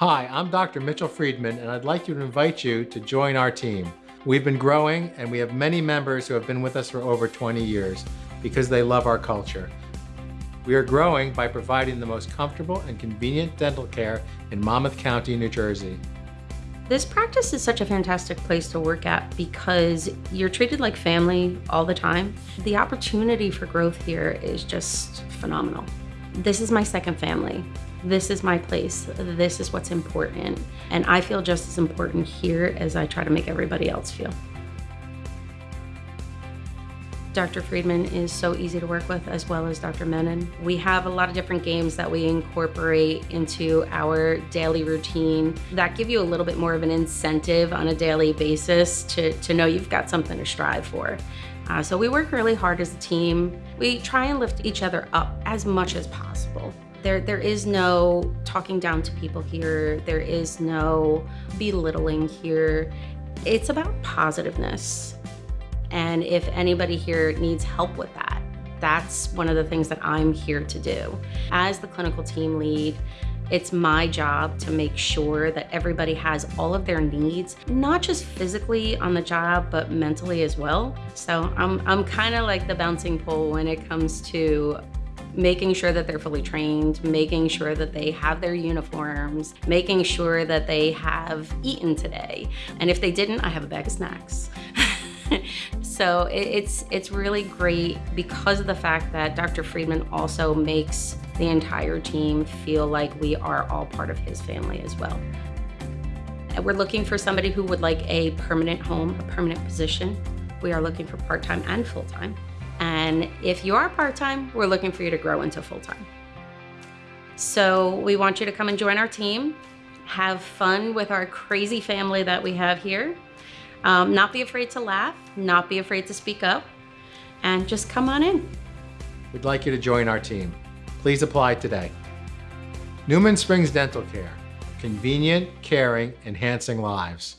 Hi, I'm Dr. Mitchell Friedman, and I'd like to invite you to join our team. We've been growing, and we have many members who have been with us for over 20 years because they love our culture. We are growing by providing the most comfortable and convenient dental care in Monmouth County, New Jersey. This practice is such a fantastic place to work at because you're treated like family all the time. The opportunity for growth here is just phenomenal. This is my second family. This is my place. This is what's important. And I feel just as important here as I try to make everybody else feel. Dr. Friedman is so easy to work with as well as Dr. Menon. We have a lot of different games that we incorporate into our daily routine that give you a little bit more of an incentive on a daily basis to, to know you've got something to strive for. Uh, so we work really hard as a team. We try and lift each other up as much as possible. There, there is no talking down to people here. There is no belittling here. It's about positiveness. And if anybody here needs help with that, that's one of the things that I'm here to do. As the clinical team lead, it's my job to make sure that everybody has all of their needs, not just physically on the job, but mentally as well. So I'm, I'm kind of like the bouncing pole when it comes to making sure that they're fully trained, making sure that they have their uniforms, making sure that they have eaten today. And if they didn't, I have a bag of snacks. so it's, it's really great because of the fact that Dr. Friedman also makes the entire team feel like we are all part of his family as well. We're looking for somebody who would like a permanent home, a permanent position. We are looking for part-time and full-time. And if you are part-time, we're looking for you to grow into full-time. So we want you to come and join our team, have fun with our crazy family that we have here, um, not be afraid to laugh, not be afraid to speak up, and just come on in. We'd like you to join our team. Please apply today. Newman Springs Dental Care. Convenient, caring, enhancing lives.